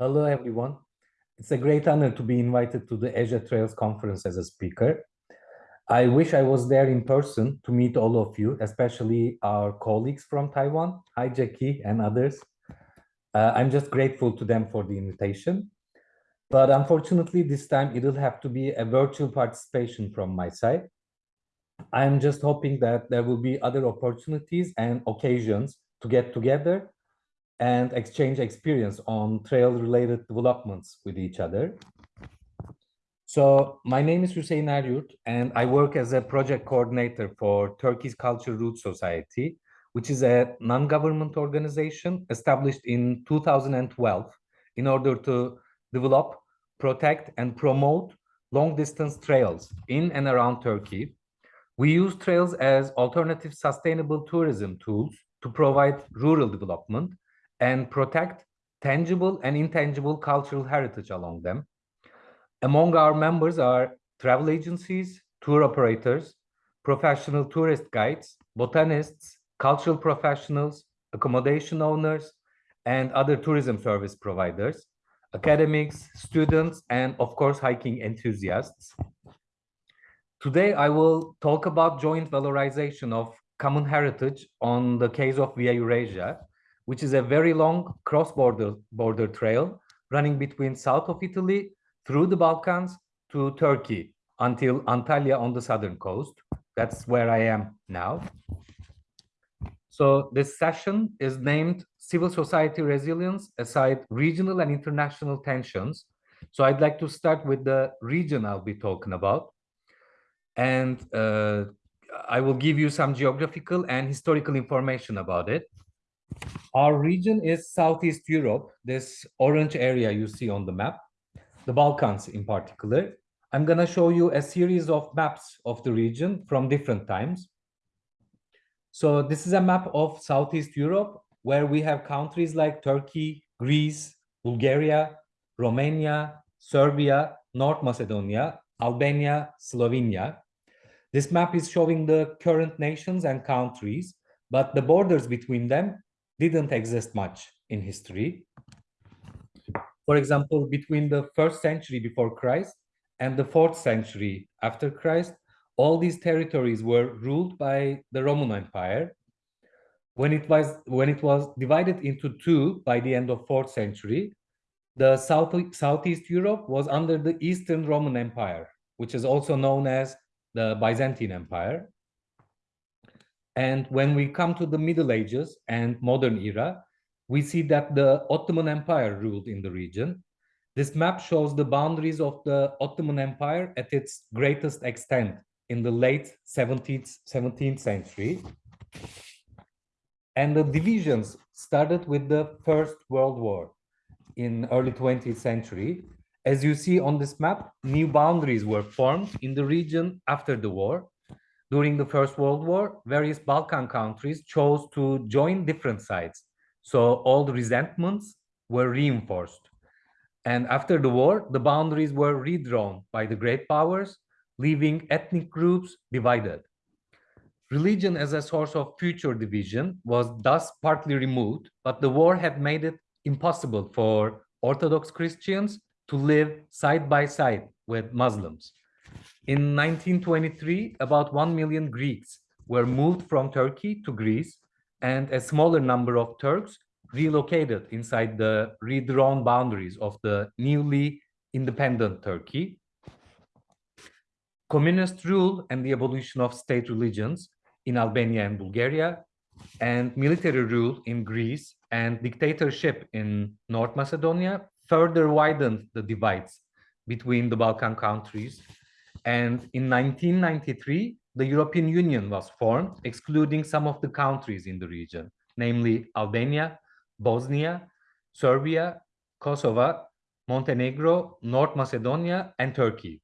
Hello, everyone. It's a great honor to be invited to the Asia Trails Conference as a speaker. I wish I was there in person to meet all of you, especially our colleagues from Taiwan. Hi, Jackie and others. Uh, I'm just grateful to them for the invitation. But unfortunately, this time it'll have to be a virtual participation from my side. I'm just hoping that there will be other opportunities and occasions to get together and exchange experience on trail-related developments with each other. So my name is Hüseyin Eryurt, and I work as a project coordinator for Turkey's Culture Routes Society, which is a non-government organization established in 2012 in order to develop, protect, and promote long-distance trails in and around Turkey. We use trails as alternative sustainable tourism tools to provide rural development and protect tangible and intangible cultural heritage along them. Among our members are travel agencies, tour operators, professional tourist guides, botanists, cultural professionals, accommodation owners, and other tourism service providers, academics, students, and of course, hiking enthusiasts. Today, I will talk about joint valorization of common heritage on the case of Via Eurasia, which is a very long cross-border border trail running between south of Italy through the Balkans to Turkey until Antalya on the southern coast. That's where I am now. So this session is named Civil Society Resilience Aside Regional and International Tensions. So I'd like to start with the region I'll be talking about. And uh, I will give you some geographical and historical information about it. Our region is Southeast Europe, this orange area you see on the map, the Balkans in particular. I'm going to show you a series of maps of the region from different times. So this is a map of Southeast Europe where we have countries like Turkey, Greece, Bulgaria, Romania, Serbia, North Macedonia, Albania, Slovenia. This map is showing the current nations and countries, but the borders between them didn't exist much in history. For example, between the first century before Christ and the fourth century after Christ, all these territories were ruled by the Roman Empire. When it was when it was divided into two by the end of fourth century, the south southeast Europe was under the Eastern Roman Empire, which is also known as the Byzantine Empire. And when we come to the Middle Ages and modern era, we see that the Ottoman Empire ruled in the region. This map shows the boundaries of the Ottoman Empire at its greatest extent in the late 17th, 17th century. And the divisions started with the First World War in early 20th century. As you see on this map, new boundaries were formed in the region after the war during the First World War, various Balkan countries chose to join different sides. So all the resentments were reinforced. And after the war, the boundaries were redrawn by the great powers, leaving ethnic groups divided. Religion as a source of future division was thus partly removed, but the war had made it impossible for Orthodox Christians to live side by side with Muslims. In 1923, about 1 million Greeks were moved from Turkey to Greece, and a smaller number of Turks relocated inside the redrawn boundaries of the newly independent Turkey. Communist rule and the abolition of state religions in Albania and Bulgaria, and military rule in Greece and dictatorship in North Macedonia further widened the divides between the Balkan countries and in 1993, the European Union was formed, excluding some of the countries in the region, namely Albania, Bosnia, Serbia, Kosovo, Montenegro, North Macedonia, and Turkey.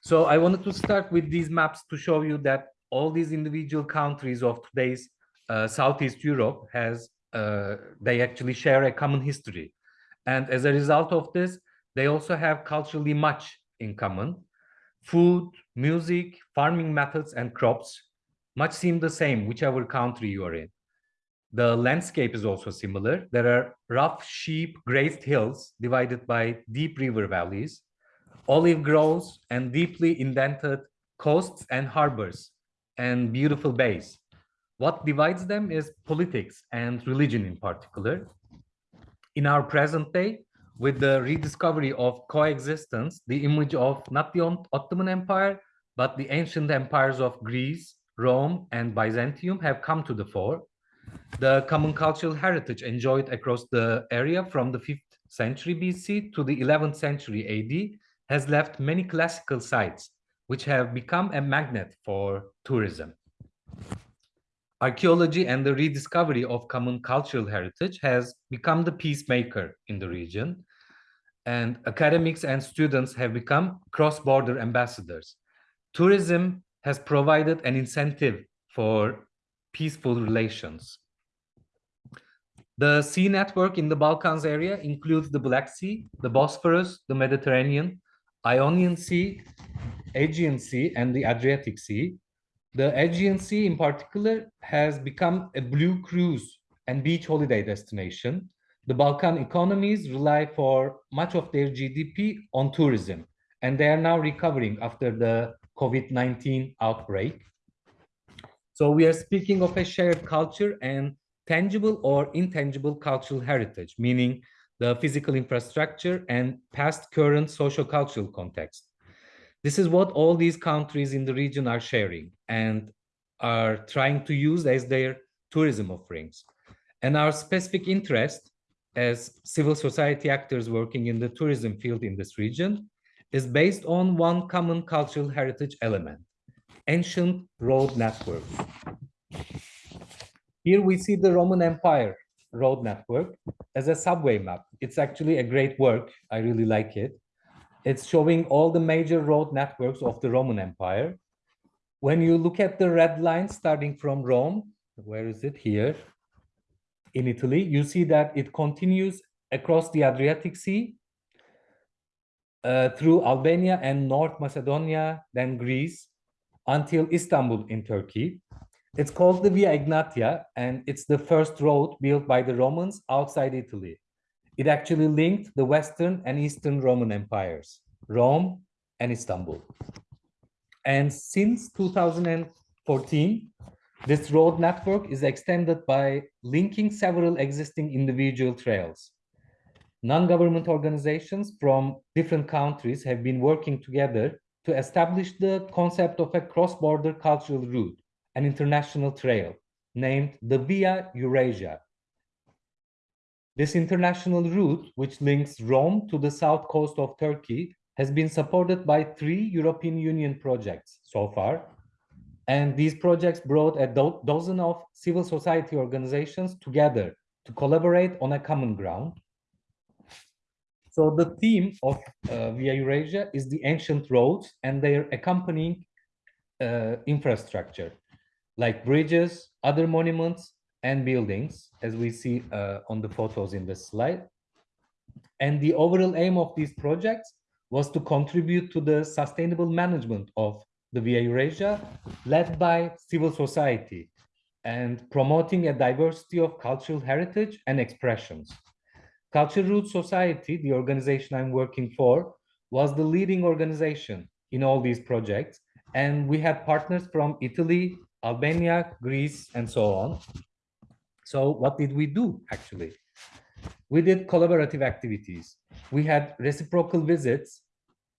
So I wanted to start with these maps to show you that all these individual countries of today's uh, Southeast Europe has, uh, they actually share a common history. And as a result of this, they also have culturally much in common. Food, music, farming methods, and crops much seem the same, whichever country you are in. The landscape is also similar. There are rough sheep grazed hills divided by deep river valleys, olive groves and deeply indented coasts and harbors and beautiful bays. What divides them is politics and religion in particular. In our present day, with the rediscovery of coexistence, the image of not the Ottoman Empire, but the ancient empires of Greece, Rome, and Byzantium have come to the fore. The common cultural heritage enjoyed across the area from the 5th century BC to the 11th century AD has left many classical sites, which have become a magnet for tourism. Archaeology and the rediscovery of common cultural heritage has become the peacemaker in the region, and academics and students have become cross-border ambassadors. Tourism has provided an incentive for peaceful relations. The sea network in the Balkans area includes the Black Sea, the Bosphorus, the Mediterranean, Ionian Sea, Aegean Sea, and the Adriatic Sea. The Aegean Sea in particular has become a blue cruise and beach holiday destination. The Balkan economies rely for much of their GDP on tourism, and they are now recovering after the COVID-19 outbreak. So we are speaking of a shared culture and tangible or intangible cultural heritage, meaning the physical infrastructure and past current social cultural context. This is what all these countries in the region are sharing and are trying to use as their tourism offerings. And our specific interest as civil society actors working in the tourism field in this region is based on one common cultural heritage element, ancient road networks. Here we see the Roman Empire road network as a subway map. It's actually a great work. I really like it. It's showing all the major road networks of the Roman Empire. When you look at the red line starting from Rome, where is it here? In Italy, you see that it continues across the Adriatic Sea uh, through Albania and North Macedonia, then Greece, until Istanbul in Turkey. It's called the Via Egnatia, and it's the first road built by the Romans outside Italy. It actually linked the Western and Eastern Roman empires, Rome and Istanbul. And since 2014, this road network is extended by linking several existing individual trails. Non-government organizations from different countries have been working together to establish the concept of a cross-border cultural route an international trail named the Via Eurasia. This international route, which links Rome to the south coast of Turkey, has been supported by three European Union projects so far. And these projects brought a do dozen of civil society organizations together to collaborate on a common ground. So the theme of uh, Via Eurasia is the ancient roads and their accompanying uh, infrastructure like bridges, other monuments, and buildings, as we see uh, on the photos in this slide. And the overall aim of these projects was to contribute to the sustainable management of the Via Eurasia, led by civil society, and promoting a diversity of cultural heritage and expressions. Culture Routes Society, the organization I'm working for, was the leading organization in all these projects. And we had partners from Italy, Albania, Greece, and so on. So what did we do actually? We did collaborative activities. We had reciprocal visits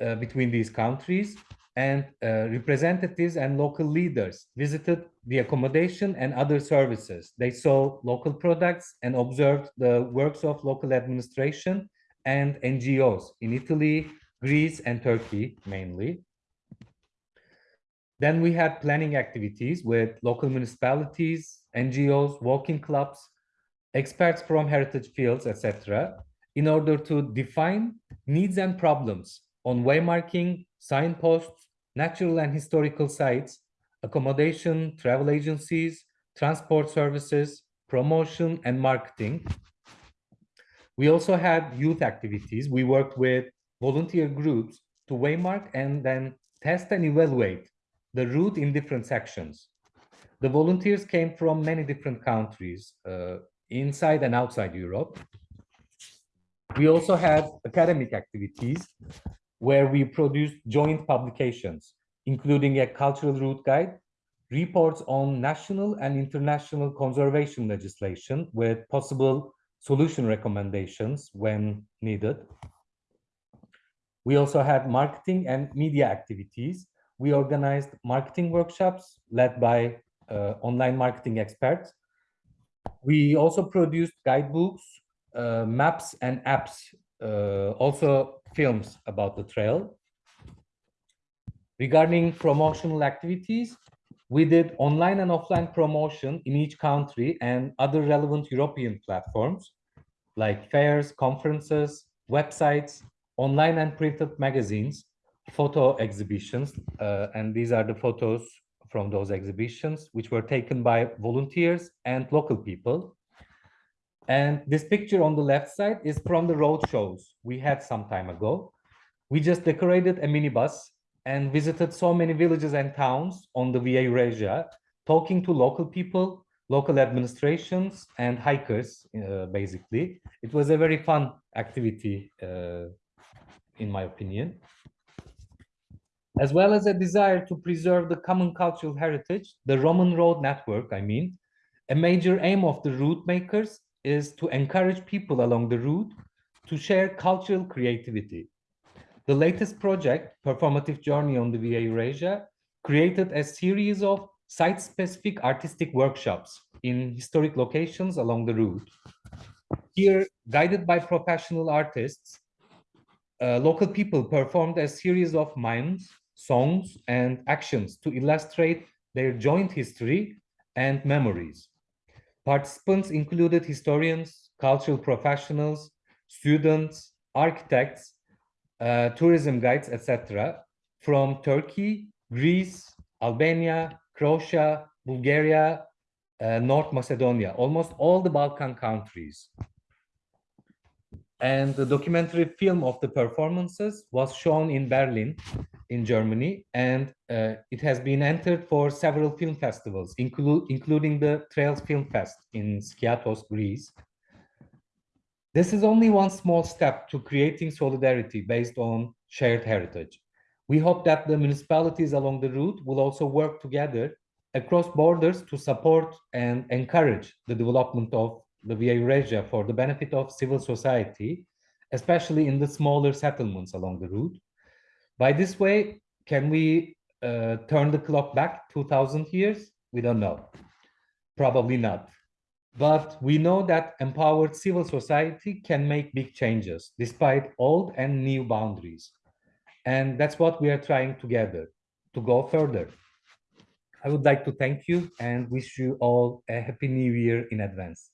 uh, between these countries and uh, representatives and local leaders visited the accommodation and other services. They saw local products and observed the works of local administration and NGOs in Italy, Greece, and Turkey mainly. Then we had planning activities with local municipalities, NGOs, walking clubs, experts from heritage fields, etc., in order to define needs and problems on waymarking, signposts, natural and historical sites, accommodation, travel agencies, transport services, promotion, and marketing. We also had youth activities. We worked with volunteer groups to waymark and then test and evaluate the route in different sections. The volunteers came from many different countries, uh, inside and outside Europe. We also had academic activities where we produced joint publications, including a cultural route guide, reports on national and international conservation legislation with possible solution recommendations when needed. We also had marketing and media activities. We organized marketing workshops led by uh, online marketing experts. We also produced guidebooks, uh, maps and apps, also films about the trail. Regarding promotional activities, we did online and offline promotion in each country and other relevant European platforms like fairs, conferences, websites, online and printed magazines, photo exhibitions, uh, and these are the photos from those exhibitions, which were taken by volunteers and local people. And this picture on the left side is from the road shows we had some time ago. We just decorated a minibus and visited so many villages and towns on the Via Eurasia, talking to local people, local administrations, and hikers, uh, basically. It was a very fun activity, uh, in my opinion. As well as a desire to preserve the common cultural heritage, the Roman Road Network, I mean, a major aim of the route makers is to encourage people along the route to share cultural creativity. The latest project, Performative Journey on the Via Eurasia, created a series of site-specific artistic workshops in historic locations along the route. Here, guided by professional artists, uh, local people performed a series of mimes, songs, and actions to illustrate their joint history and memories. Participants included historians, cultural professionals, students, architects, uh, tourism guides, etc. from Turkey, Greece, Albania, Croatia, Bulgaria, uh, North Macedonia, almost all the Balkan countries. And the documentary film of the performances was shown in Berlin in Germany, and uh, it has been entered for several film festivals, inclu including the Trails Film Fest in Skiathos, Greece. This is only one small step to creating solidarity based on shared heritage. We hope that the municipalities along the route will also work together across borders to support and encourage the development of the Via Eurasia for the benefit of civil society, especially in the smaller settlements along the route. By this way, can we uh, turn the clock back 2000 years? We don't know. Probably not. But we know that empowered civil society can make big changes despite old and new boundaries. And that's what we are trying together to go further. I would like to thank you and wish you all a happy new year in advance.